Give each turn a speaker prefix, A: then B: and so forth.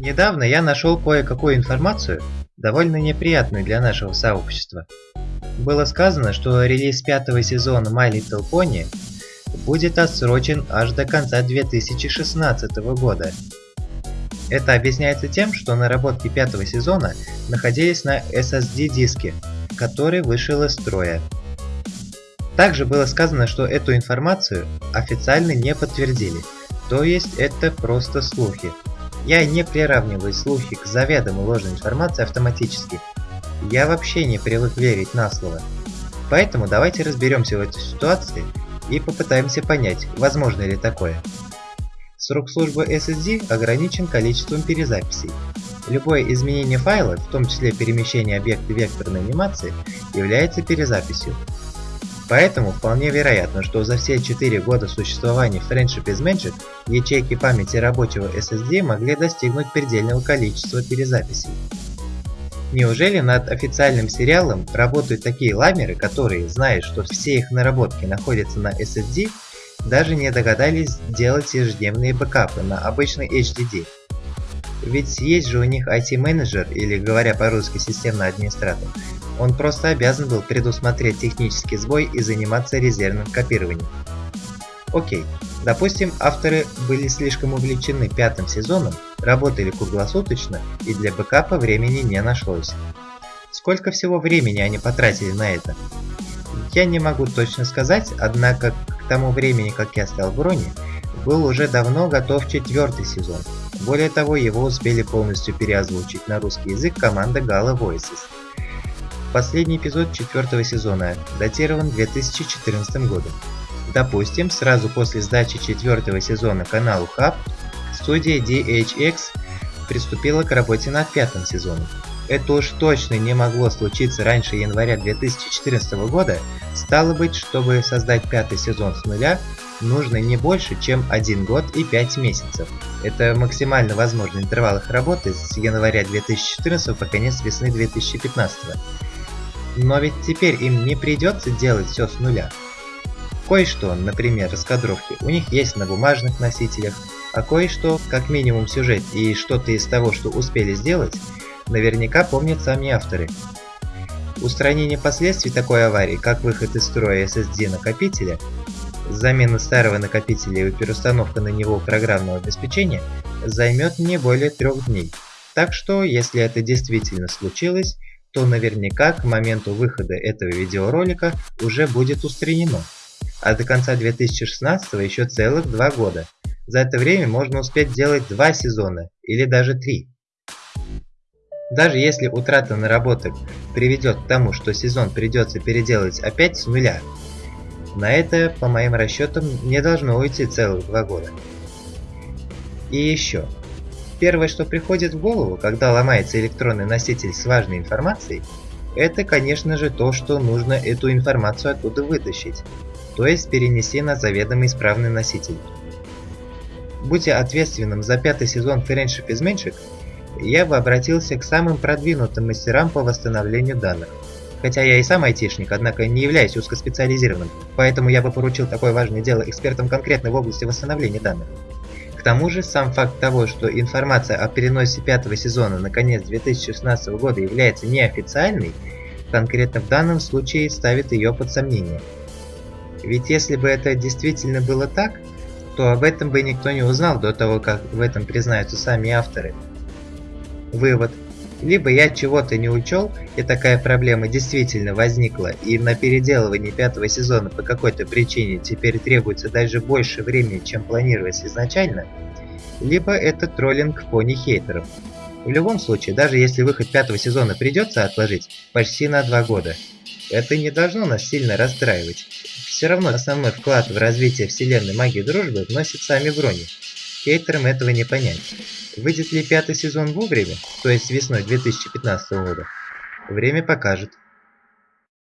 A: Недавно я нашел кое-какую информацию, довольно неприятную для нашего сообщества. Было сказано, что релиз пятого сезона My Little Pony будет отсрочен аж до конца 2016 года. Это объясняется тем, что наработки пятого сезона находились на SSD-диске, который вышел из строя. Также было сказано, что эту информацию официально не подтвердили, то есть это просто слухи. Я не приравниваю слухи к заведомо ложной информации автоматически. Я вообще не привык верить на слово. Поэтому давайте разберемся в этой ситуации и попытаемся понять, возможно ли такое. Срок службы SSD ограничен количеством перезаписей. Любое изменение файла, в том числе перемещение объекта векторной анимации, является перезаписью. Поэтому вполне вероятно, что за все 4 года существования Friendship is Magic ячейки памяти рабочего SSD могли достигнуть предельного количества перезаписей. Неужели над официальным сериалом работают такие ламеры, которые, зная, что все их наработки находятся на SSD, даже не догадались делать ежедневные бэкапы на обычный HDD? Ведь есть же у них IT-менеджер, или говоря по-русски системный администратор, он просто обязан был предусмотреть технический сбой и заниматься резервным копированием. Окей, допустим, авторы были слишком увлечены пятым сезоном, работали круглосуточно и для бэкапа времени не нашлось. Сколько всего времени они потратили на это? Я не могу точно сказать, однако к тому времени, как я стал в Броне, был уже давно готов четвертый сезон. Более того, его успели полностью переозвучить на русский язык команда Gala Voices. Последний эпизод четвертого сезона датирован 2014 годом. Допустим, сразу после сдачи четвертого сезона каналу Hub, студия DHX приступила к работе над пятым сезоном. Это уж точно не могло случиться раньше января 2014 года, стало быть, чтобы создать пятый сезон с нуля, нужно не больше, чем 1 год и 5 месяцев. Это максимально возможный интервал их работы с января 2014 по конец весны 2015. Но ведь теперь им не придется делать все с нуля. Кое-что, например, раскадровки, у них есть на бумажных носителях, а кое-что, как минимум сюжет и что-то из того, что успели сделать, наверняка помнят сами авторы. Устранение последствий такой аварии, как выход из строя SSD накопителя, замена старого накопителя и переустановка на него программного обеспечения, займет не более трех дней. Так что, если это действительно случилось, то наверняка к моменту выхода этого видеоролика уже будет устранено. А до конца 2016 еще целых два года. За это время можно успеть делать два сезона или даже три. Даже если утрата наработок приведет к тому, что сезон придется переделать опять с нуля, на это, по моим расчетам, не должно уйти целых два года. И еще. Первое, что приходит в голову, когда ломается электронный носитель с важной информацией, это, конечно же, то, что нужно эту информацию оттуда вытащить, то есть перенести на заведомо исправный носитель. Будья ответственным за пятый сезон Friendship is Magic, я бы обратился к самым продвинутым мастерам по восстановлению данных. Хотя я и сам айтишник, однако не являюсь узкоспециализированным, поэтому я бы поручил такое важное дело экспертам конкретно в области восстановления данных тому же, сам факт того, что информация о переносе пятого сезона на конец 2016 года является неофициальной, конкретно в данном случае ставит ее под сомнение. Ведь если бы это действительно было так, то об этом бы никто не узнал до того, как в этом признаются сами авторы. Вывод. Либо я чего-то не учел, и такая проблема действительно возникла, и на переделывание пятого сезона по какой-то причине теперь требуется даже больше времени, чем планировалось изначально, либо это троллинг пони хейтеров. В любом случае, даже если выход пятого сезона придется отложить почти на два года, это не должно нас сильно расстраивать. Все равно основной вклад в развитие вселенной магии дружбы вносит сами брони. Хейтерам этого не понять. Выйдет ли пятый сезон вовремя, то есть весной 2015 года, время покажет.